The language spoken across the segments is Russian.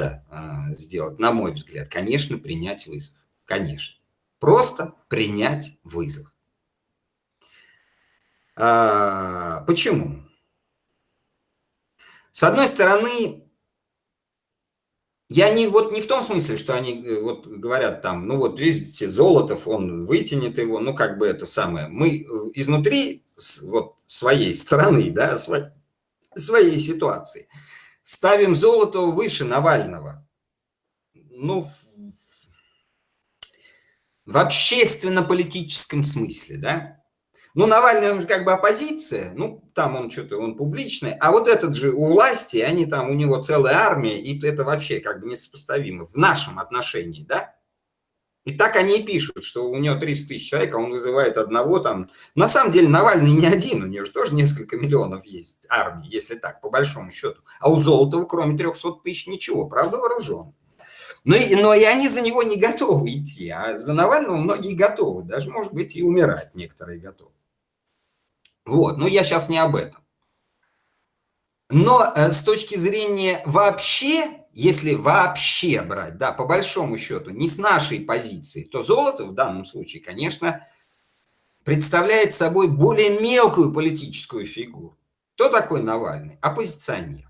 надо э, сделать, на мой взгляд, конечно, принять вызов. Конечно. Просто принять вызов. А, почему? С одной стороны, я не, вот, не в том смысле, что они э, вот говорят там, ну вот видите, Золотов, он вытянет его, ну как бы это самое. Мы изнутри вот своей страны, да, своей ситуации ставим Золотого выше Навального. Ну, в общественно-политическом смысле, да. Ну, Навальный, он же как бы оппозиция, ну, там он что-то, он публичный, а вот этот же у власти, они там, у него целая армия, и это вообще как бы несопоставимо в нашем отношении, да? И так они и пишут, что у него 300 тысяч человек, а он вызывает одного там. На самом деле Навальный не один, у него же тоже несколько миллионов есть армии, если так, по большому счету. А у Золотого, кроме 300 тысяч, ничего, правда, вооружен. Но, но и они за него не готовы идти, а за Навального многие готовы, даже, может быть, и умирать некоторые готовы. Вот, но я сейчас не об этом. Но э, с точки зрения вообще, если вообще брать, да, по большому счету, не с нашей позиции, то золото в данном случае, конечно, представляет собой более мелкую политическую фигуру. Кто такой Навальный? Оппозиционер.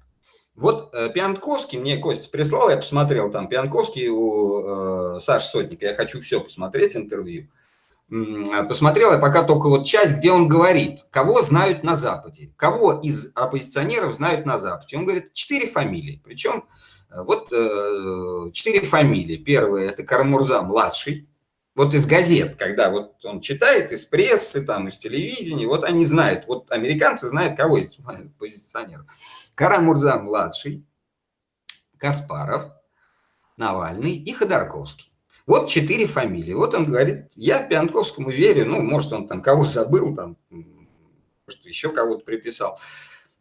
Вот э, Пианковский, мне Костя прислал, я посмотрел там Пианковский у э, Саши Сотника, я хочу все посмотреть интервью. Посмотрел я пока только вот часть, где он говорит, кого знают на Западе, кого из оппозиционеров знают на Западе. Он говорит, четыре фамилии, причем э, вот э, четыре фамилии. Первая – это Карамурза младший, вот из газет, когда вот он читает, из прессы, там, из телевидения, вот они знают, вот американцы знают, кого из позиционеров. Карамурза-младший, Каспаров, Навальный и Ходорковский. Вот четыре фамилии. Вот он говорит, я Пианковскому верю, ну, может, он там кого забыл, там, может, еще кого-то приписал.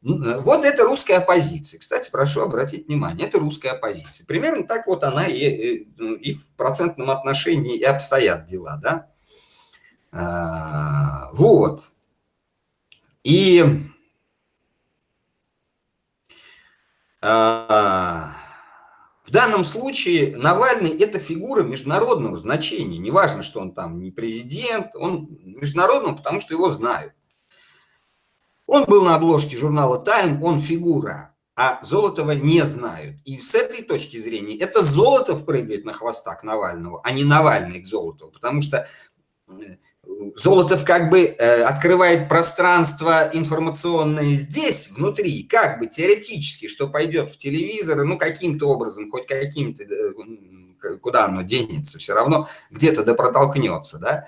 Э, вот это русская оппозиция. Кстати, прошу обратить внимание, это русская оппозиция. Примерно так вот она и, ну, и в процентном отношении и обстоят дела, да. А, вот. И а, в данном случае Навальный – это фигура международного значения. Неважно, что он там не президент, он международный, потому что его знают. Он был на обложке журнала «Тайм», он фигура, а Золотова не знают. И с этой точки зрения это Золотов прыгает на хвостах Навального, а не Навальный к Золотову, потому что э, Золотов как бы э, открывает пространство информационное здесь, внутри, как бы теоретически, что пойдет в телевизор, ну, каким-то образом, хоть каким-то, э, куда оно денется, все равно где-то да протолкнется, да.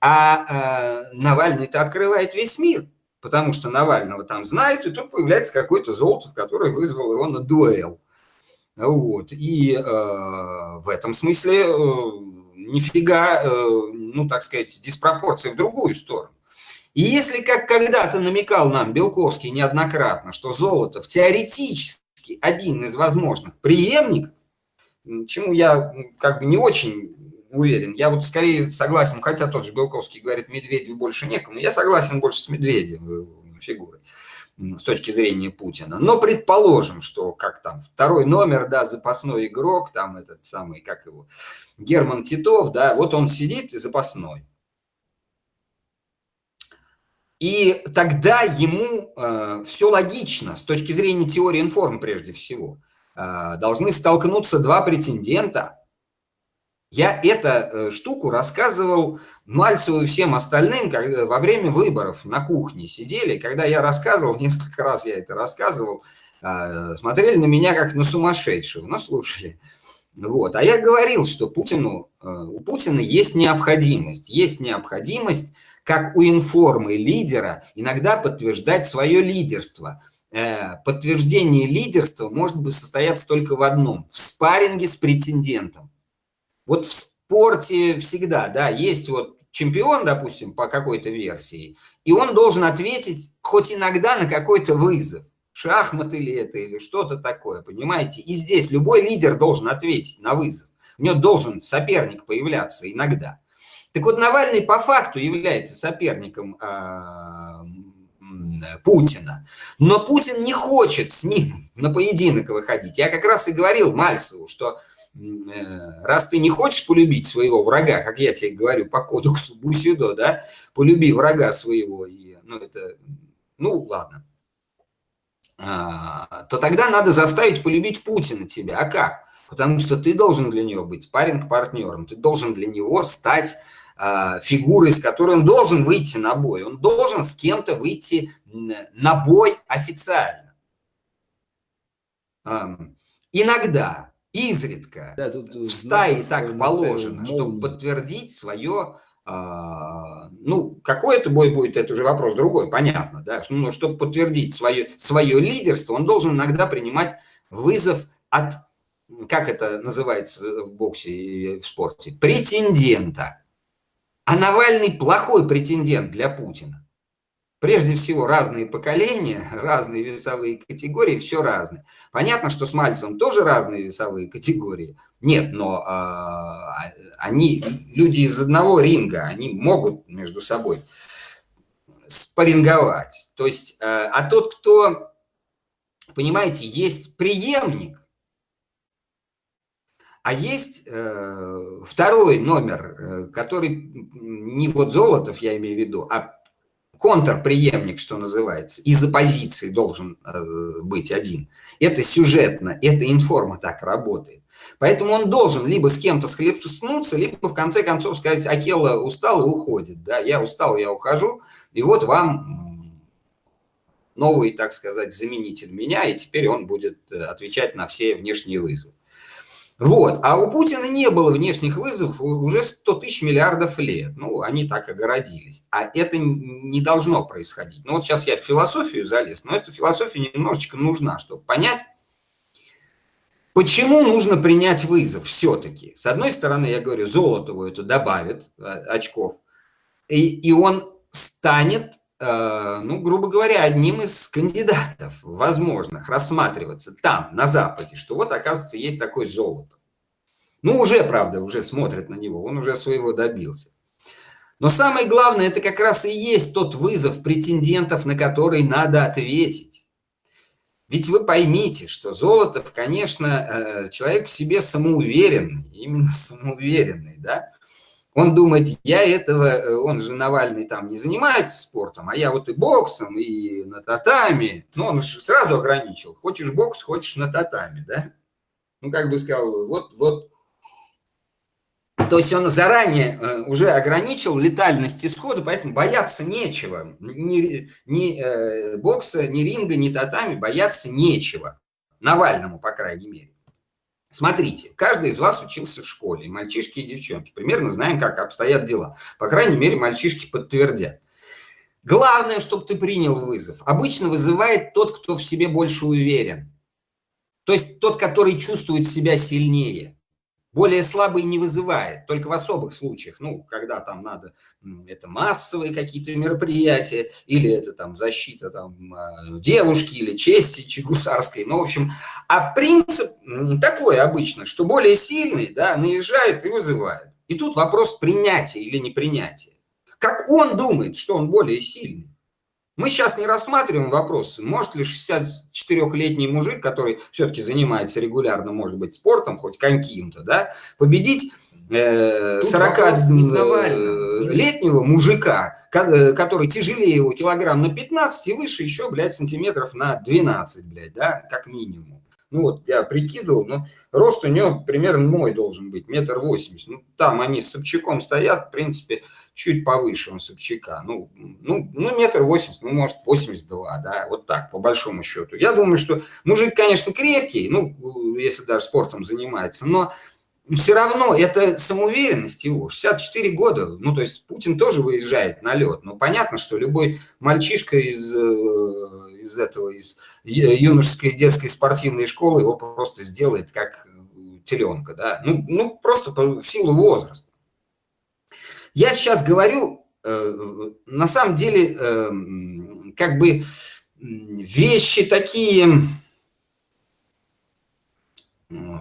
А э, Навальный-то открывает весь мир потому что Навального там знают, и тут появляется какой-то Золотов, который вызвал его на дуэл. Вот. И э, в этом смысле э, нифига, э, ну, так сказать, диспропорции в другую сторону. И если, как когда-то намекал нам Белковский неоднократно, что Золотов теоретически один из возможных преемников, чему я как бы не очень уверен. Я вот скорее согласен, хотя тот же Белковский говорит, Медведев больше некому, я согласен больше с Медведевым фигурой с точки зрения Путина. Но предположим, что как там второй номер, да, запасной игрок, там этот самый, как его, Герман Титов, да, вот он сидит и запасной. И тогда ему э, все логично с точки зрения теории информ прежде всего. Э, должны столкнуться два претендента, я эту э, штуку рассказывал Мальцеву и всем остальным когда, во время выборов на кухне сидели. Когда я рассказывал, несколько раз я это рассказывал, а, смотрели на меня как на сумасшедшего, но слушали. Вот. А я говорил, что Путину, э, у Путина есть необходимость. Есть необходимость, как у информы лидера, иногда подтверждать свое лидерство. Э, подтверждение лидерства может быть состояться только в одном – в спарринге с претендентом. Вот в спорте всегда, да, есть вот чемпион, допустим, по какой-то версии, и он должен ответить хоть иногда на какой-то вызов. Шахматы ли это или что-то такое, понимаете? И здесь любой лидер должен ответить на вызов. У него должен соперник появляться иногда. Так вот, Навальный по факту является соперником э, Путина. Но Путин не хочет с ним на поединок выходить. Я как раз и говорил Мальцеву, что э, раз ты не хочешь полюбить своего врага, как я тебе говорю по кодексу Бусидо, да, полюби врага своего, и, ну, это, ну, ладно, а, то тогда надо заставить полюбить Путина тебя. А как? Потому что ты должен для него быть спарринг-партнером, ты должен для него стать э, фигурой, с которой он должен выйти на бой. Он должен с кем-то выйти на бой официально. Иногда, изредка, да, тут, в стае так положено, чтобы подтвердить свое а, ну, какой это бой будет, это уже вопрос другой, понятно, да, но чтобы подтвердить свое, свое лидерство, он должен иногда принимать вызов от как это называется в боксе и в спорте, претендента. А Навальный плохой претендент для Путина. Прежде всего, разные поколения, разные весовые категории, все разное. Понятно, что с Мальцем тоже разные весовые категории. Нет, но э, они, люди из одного ринга, они могут между собой спарринговать. То есть, э, а тот, кто, понимаете, есть преемник, а есть э, второй номер, э, который не вот Золотов, я имею в виду, а контрпреемник, что называется, из оппозиции должен э, быть один. Это сюжетно, это информа так работает. Поэтому он должен либо с кем-то схлестнуться, либо в конце концов сказать, Акела устал и уходит. Да, я устал, я ухожу, и вот вам новый, так сказать, заменитель меня, и теперь он будет э, отвечать на все внешние вызовы. Вот. А у Путина не было внешних вызовов уже 100 тысяч миллиардов лет. Ну, они так огородились. А это не должно происходить. Ну, вот сейчас я в философию залез, но эта философия немножечко нужна, чтобы понять, почему нужно принять вызов все-таки. С одной стороны, я говорю, Золотову это добавит а, очков, и, и он станет ну, грубо говоря, одним из кандидатов возможных рассматриваться там, на Западе, что вот, оказывается, есть такой золото. Ну, уже, правда, уже смотрят на него, он уже своего добился. Но самое главное, это как раз и есть тот вызов претендентов, на который надо ответить. Ведь вы поймите, что Золотов, конечно, э, человек в себе самоуверенный, именно самоуверенный, да, он думает, я этого, э, он же Навальный там не занимается спортом, а я вот и боксом, и на татами. Ну, он же сразу ограничил. Хочешь бокс, хочешь на татами, да? Ну, как бы сказал, вот, вот. То есть он заранее э, уже ограничил летальность исхода, поэтому бояться нечего. Ни, ни э, бокса, ни ринга, ни татами бояться нечего. Навальному, по крайней мере. Смотрите, каждый из вас учился в школе, мальчишки и девчонки. Примерно знаем, как обстоят дела. По крайней мере, мальчишки подтвердят. Главное, чтобы ты принял вызов. Обычно вызывает тот, кто в себе больше уверен. То есть тот, который чувствует себя сильнее. Более слабый не вызывает, только в особых случаях, ну, когда там надо, это массовые какие-то мероприятия, или это там защита там а, девушки, или чести гусарской, ну, в общем, а принцип такой обычно, что более сильный, да, наезжает и вызывает. И тут вопрос принятия или непринятия. Как он думает, что он более сильный? Мы сейчас не рассматриваем вопрос, может ли 64-летний мужик, который все-таки занимается регулярно, может быть, спортом, хоть каким-то, да, победить э, 40-летнего мужика, э, который тяжелее его килограмм на 15 и выше еще, блядь, сантиметров на 12, блядь, да, как минимум. Ну вот я прикидывал, но рост у него примерно мой должен быть, метр восемьдесят. Ну там они с Собчаком стоят, в принципе, чуть повыше он Собчака. Ну, ну, ну метр восемьдесят, ну может 82, да, вот так, по большому счету. Я думаю, что мужик, конечно, крепкий, ну, если даже спортом занимается, но все равно это самоуверенность его, 64 года, ну, то есть Путин тоже выезжает на лед, но понятно, что любой мальчишка из, э, из этого, из юношеской детской спортивной школы его просто сделает как теленка, да, ну, ну просто в силу возраста. Я сейчас говорю, э, на самом деле, э, как бы вещи такие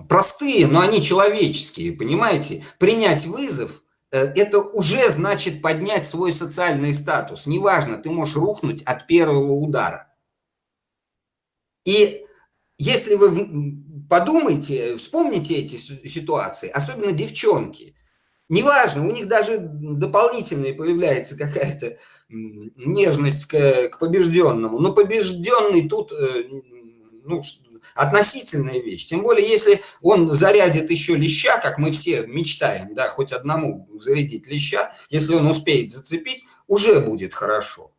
простые, но они человеческие, понимаете? Принять вызов э, это уже значит поднять свой социальный статус. Неважно, ты можешь рухнуть от первого удара. И если вы подумайте, вспомните эти ситуации, особенно девчонки, неважно, у них даже дополнительная появляется какая-то нежность к, к побежденному, но побежденный тут э, ну, относительная вещь. Тем более, если он зарядит еще леща, как мы все мечтаем, да, хоть одному зарядить леща, если он успеет зацепить, уже будет хорошо.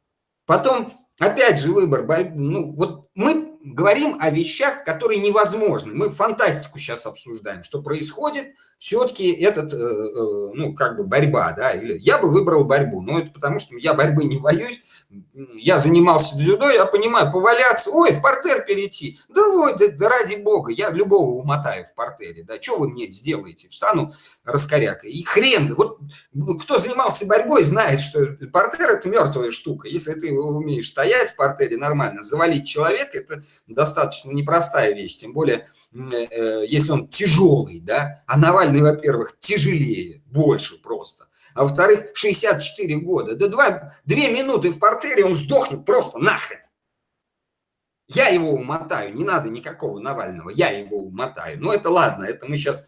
Потом, опять же, выбор, ну, вот мы говорим о вещах, которые невозможны. Мы фантастику сейчас обсуждаем, что происходит, все-таки этот, э, э, ну, как бы борьба, да, или я бы выбрал борьбу, но это потому, что я борьбы не боюсь, я занимался дзюдо, я понимаю, поваляться, ой, в портер перейти, да ой, да, да ради бога, я любого умотаю в портере, да, что вы мне сделаете, встану раскорякой, и хрен, вот кто занимался борьбой, знает, что портер это мертвая штука, если ты умеешь стоять в портере нормально, завалить человека, это достаточно непростая вещь, тем более, э, если он тяжелый, да, а Навальный, во-первых, тяжелее, больше просто, а во-вторых, 64 года. Да два, две минуты в портере, он сдохнет просто нахрен. Я его умотаю, не надо никакого Навального, я его умотаю. Ну это ладно, это мы сейчас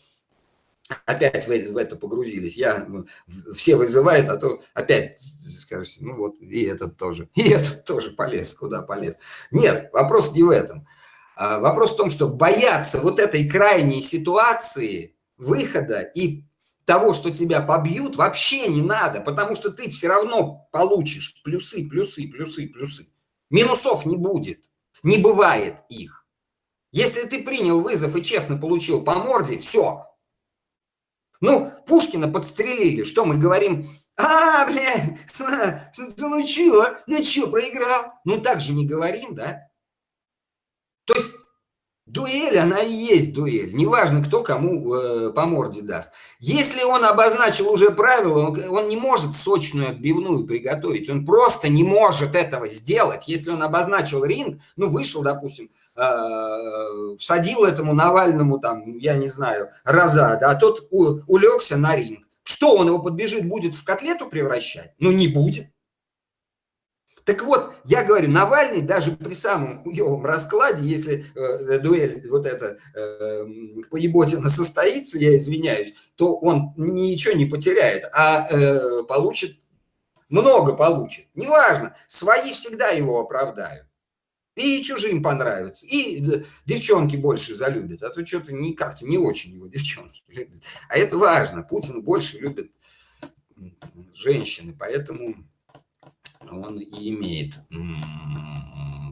опять в, в это погрузились. Я, ну, все вызывают, а то опять скажете, ну вот и этот тоже, и этот тоже полез, куда полез. Нет, вопрос не в этом. А вопрос в том, что бояться вот этой крайней ситуации выхода и того, что тебя побьют, вообще не надо, потому что ты все равно получишь плюсы, плюсы, плюсы, плюсы. Минусов не будет, не бывает их. Если ты принял вызов и честно получил по морде, все. Ну, Пушкина подстрелили, что мы говорим, а, блядь, ну чё, ну чё, проиграл? Ну так же не говорим, да? То есть Дуэль, она и есть дуэль. Неважно, кто кому э, по морде даст. Если он обозначил уже правила, он, он не может сочную отбивную приготовить. Он просто не может этого сделать. Если он обозначил ринг, ну, вышел, допустим, э, всадил этому Навальному, там, я не знаю, раза, да, а тот у, улегся на ринг. Что, он его подбежит, будет в котлету превращать? Ну, не будет. Так вот, я говорю, Навальный даже при самом хуевом раскладе, если э, дуэль вот эта э, поеботина состоится, я извиняюсь, то он ничего не потеряет, а э, получит, много получит. Неважно, свои всегда его оправдают. И чужим понравится, и э, девчонки больше залюбят, а то что-то не как-то не очень его девчонки любят. А это важно, Путин больше любит женщины, поэтому он и имеет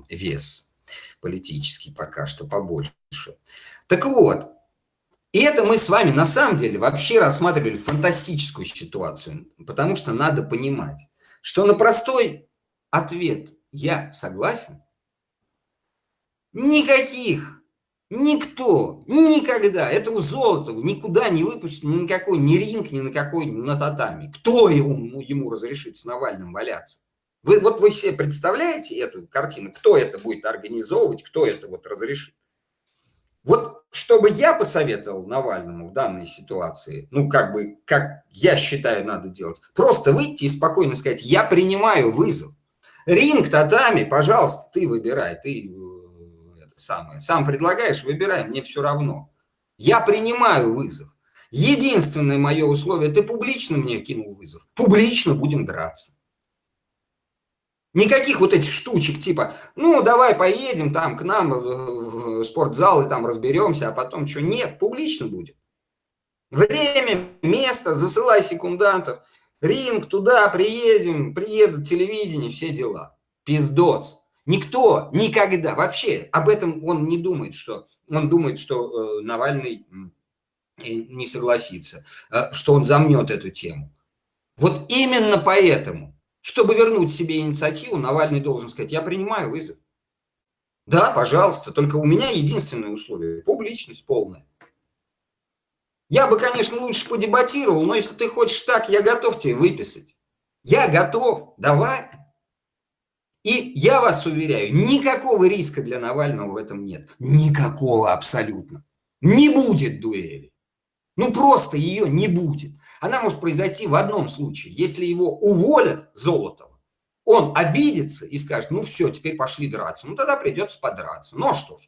вес политический пока что побольше. Так вот, и это мы с вами на самом деле вообще рассматривали фантастическую ситуацию, потому что надо понимать, что на простой ответ «я согласен» никаких, никто, никогда этого Золотого никуда не выпустит ни на какой ни ринг, ни на какой на татами. Кто ему, ему разрешит с Навальным валяться? Вы, вот вы себе представляете эту картину, кто это будет организовывать, кто это вот разрешит? Вот чтобы я посоветовал Навальному в данной ситуации, ну как бы, как я считаю надо делать, просто выйти и спокойно сказать, я принимаю вызов. Ринг, татами, пожалуйста, ты выбирай, ты э, это самое, сам предлагаешь, выбирай, мне все равно. Я принимаю вызов. Единственное мое условие, ты публично мне кинул вызов, публично будем драться. Никаких вот этих штучек типа, ну, давай поедем там к нам в спортзал и там разберемся, а потом что? Нет, публично будет. Время, место, засылай секундантов, ринг, туда приедем, приедут, телевидение, все дела. Пиздоц. Никто никогда, вообще об этом он не думает, что он думает, что э, Навальный не согласится, э, что он замнет эту тему. Вот именно поэтому чтобы вернуть себе инициативу, Навальный должен сказать, я принимаю вызов. Да, пожалуйста, только у меня единственное условие – публичность полная. Я бы, конечно, лучше подебатировал, но если ты хочешь так, я готов тебе выписать. Я готов, давай. И я вас уверяю, никакого риска для Навального в этом нет. Никакого абсолютно. Не будет дуэли. Ну просто ее не будет. Она может произойти в одном случае. Если его уволят Золотого, он обидится и скажет, ну все, теперь пошли драться. Ну тогда придется подраться. Ну а что ж.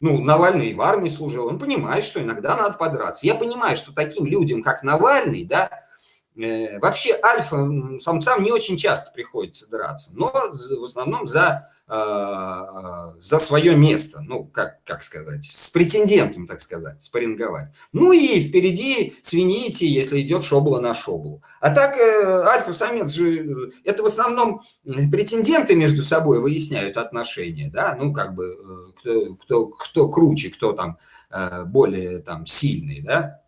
Ну, Навальный в армии служил, он понимает, что иногда надо подраться. Я понимаю, что таким людям, как Навальный, да, э, вообще альфа-самцам не очень часто приходится драться, но в основном за за свое место, ну, как, как сказать, с претендентом, так сказать, спарринговать. Ну и впереди свините, если идет шобла на шоблу. А так э, альфа-самец же, это в основном претенденты между собой выясняют отношения, да, ну, как бы, э, кто, кто, кто круче, кто там более там сильный, да.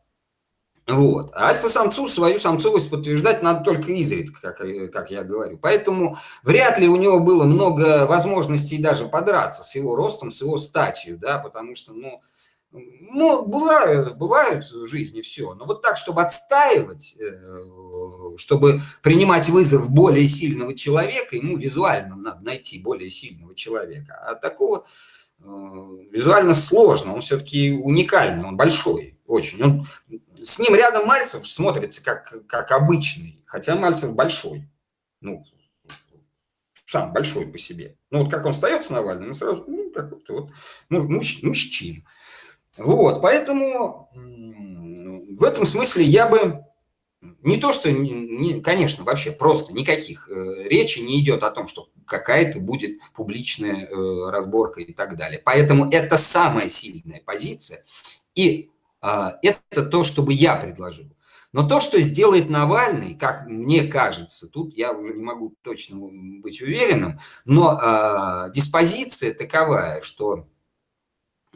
Вот. А альфа-самцу свою самцовость подтверждать надо только изредка, как, как я говорю. Поэтому вряд ли у него было много возможностей даже подраться с его ростом, с его статью, да, потому что, ну, ну бывает, бывает в жизни все. Но вот так, чтобы отстаивать, э, чтобы принимать вызов более сильного человека, ему визуально надо найти более сильного человека. А такого э, визуально сложно, он все-таки уникальный, он большой очень. Он с ним рядом Мальцев смотрится как, как обычный, хотя Мальцев большой. Ну, сам большой по себе. Ну, вот как он встает с Навальным, сразу, ну, какой-то вот, ну, муж, мужчина. Вот, поэтому в этом смысле я бы не то, что, не, конечно, вообще просто никаких э, речи не идет о том, что какая-то будет публичная э, разборка и так далее. Поэтому это самая сильная позиция. И это то, что бы я предложил. Но то, что сделает Навальный, как мне кажется, тут я уже не могу точно быть уверенным, но э, диспозиция таковая, что а,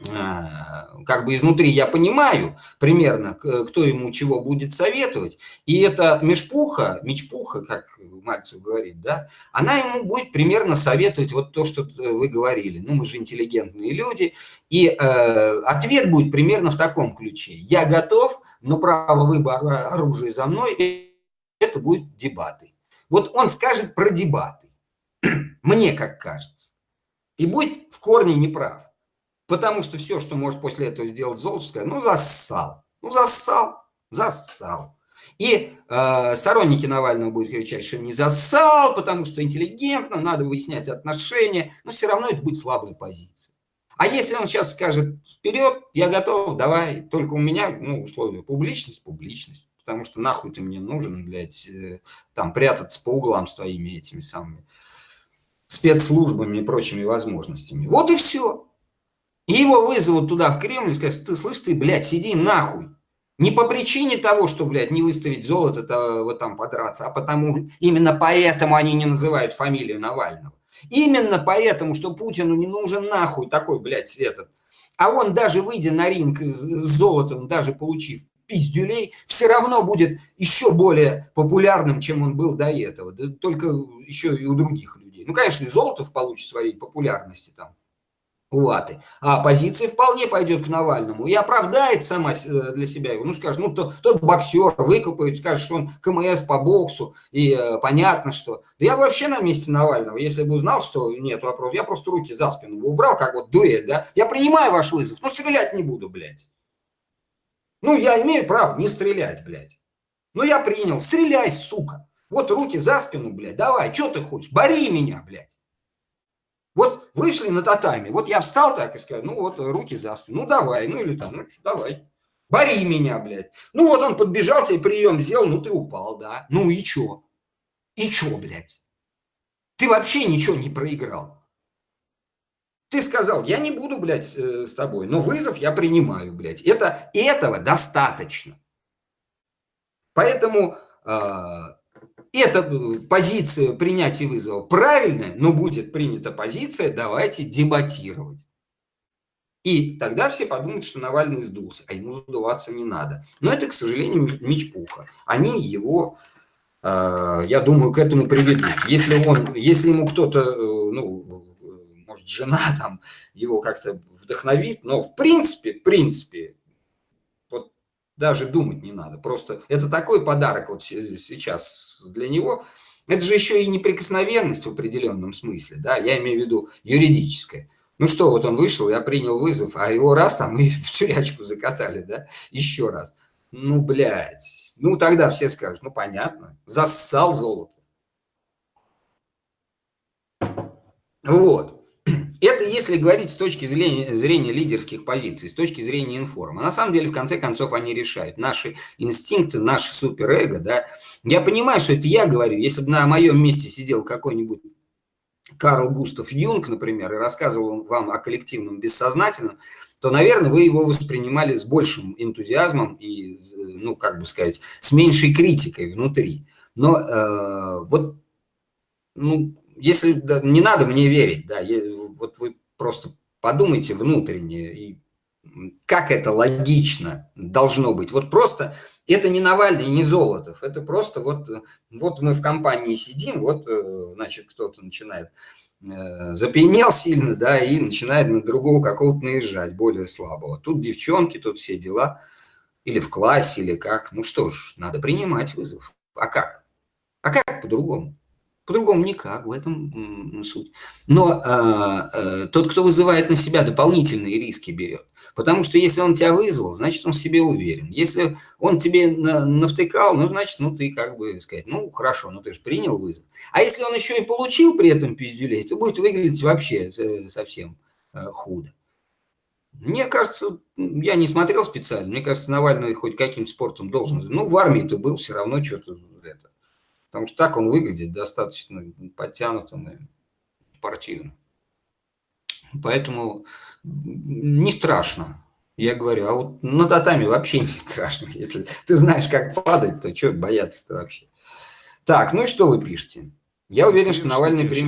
как бы изнутри я понимаю примерно, кто ему чего будет советовать, и эта межпуха, мечпуха, как Мальцев говорит, да, она ему будет примерно советовать вот то, что вы говорили. Ну, мы же интеллигентные люди, и э, ответ будет примерно в таком ключе. Я готов, но право выбора оружия за мной, это будет дебаты. Вот он скажет про дебаты, мне как кажется, и будет в корне неправ. Потому что все, что может после этого сделать Золотская, ну, зассал. Ну, зассал, зассал. И э, сторонники Навального будут кричать, что не зассал, потому что интеллигентно, надо выяснять отношения, но все равно это будет слабая позиция. А если он сейчас скажет, вперед, я готов, давай, только у меня, ну, условия, публичность, публичность, потому что нахуй ты мне нужен, блядь, э, там, прятаться по углам с твоими этими самыми спецслужбами и прочими возможностями. Вот и все. Его вызовут туда, в Кремль, и скажут, ты слышь, ты, блядь, сиди нахуй. Не по причине того, что, блядь, не выставить золото, то вот там подраться, а потому, именно поэтому они не называют фамилию Навального. Именно поэтому, что Путину не нужен нахуй такой, блядь, этот. А он даже выйдя на ринг с золотом, даже получив пиздюлей, все равно будет еще более популярным, чем он был до этого. Только еще и у других людей. Ну, конечно, и Золотов получит своей популярности там Латы. А оппозиция вполне пойдет к Навальному и оправдает сама э, для себя его. Ну, скажет, ну, то, тот боксер выкупает, скажет, что он КМС по боксу, и э, понятно, что... Да я вообще на месте Навального, если бы узнал, что нет вопросов, я просто руки за спину бы убрал, как вот дуэль, да? Я принимаю ваш вызов, но стрелять не буду, блядь. Ну, я имею право не стрелять, блядь. Ну, я принял, стреляй, сука. Вот руки за спину, блядь, давай, что ты хочешь, бори меня, блядь. Вот вышли на татами, вот я встал так и сказал, ну вот руки за спину, ну давай, ну или там, ну давай, бори меня, блядь. Ну вот он подбежал, тебе прием сделал, ну ты упал, да, ну и чё? И чё, блядь? Ты вообще ничего не проиграл. Ты сказал, я не буду, блядь, э, с тобой, но вызов я принимаю, блядь. Это, этого достаточно. Поэтому а, эта э, позиция принятия вызова правильная, но будет принята позиция, давайте дебатировать. И тогда все подумают, что Навальный сдулся, а ему сдуваться не надо. Но это, к сожалению, мечпуха. Они его, э, я думаю, к этому приведут. Если, он, если ему кто-то, э, ну, может, жена там его как-то вдохновит, но в принципе, в принципе, даже думать не надо. Просто это такой подарок вот сейчас для него. Это же еще и неприкосновенность в определенном смысле, да, я имею в виду юридическая. Ну что, вот он вышел, я принял вызов, а его раз там и в тюрячку закатали, да, еще раз. Ну, блядь. Ну, тогда все скажут, ну, понятно. Зассал золото. Вот. Это если говорить с точки зрения, зрения лидерских позиций, с точки зрения информа. На самом деле, в конце концов, они решают. Наши инстинкты, наше суперэго, да. Я понимаю, что это я говорю. Если бы на моем месте сидел какой-нибудь Карл Густав Юнг, например, и рассказывал вам о коллективном бессознательном, то, наверное, вы его воспринимали с большим энтузиазмом и, ну, как бы сказать, с меньшей критикой внутри. Но э, вот, ну, если да, не надо мне верить, да, вот вы просто подумайте внутренне, и как это логично должно быть. Вот просто это не Навальный, не Золотов, это просто вот, вот мы в компании сидим, вот, э, значит, кто-то начинает э, запьянел сильно, да, и начинает на другого какого-то наезжать, более слабого. Тут девчонки, тут все дела, или в классе, или как. Ну что ж, надо принимать вызов. А как? А как по-другому? По-другому никак, в этом суть. Но э, э, тот, кто вызывает на себя дополнительные риски, берет. Потому что если он тебя вызвал, значит, он в себе уверен. Если он тебе на, навтыкал, ну, значит, ну, ты как бы сказать, ну, хорошо, ну, ты же принял вызов. А если он еще и получил при этом пиздюлей, то будет выглядеть вообще э, совсем э, худо. Мне кажется, я не смотрел специально, мне кажется, Навальный хоть каким спортом должен. Ну, в армии ты был, все равно что-то Потому что так он выглядит достаточно подтянутым и спортивным. Поэтому не страшно. Я говорю, а вот на татами вообще не страшно. Если ты знаешь, как падать, то что бояться-то вообще? Так, ну и что вы пишете? Я уверен, что Навальный примет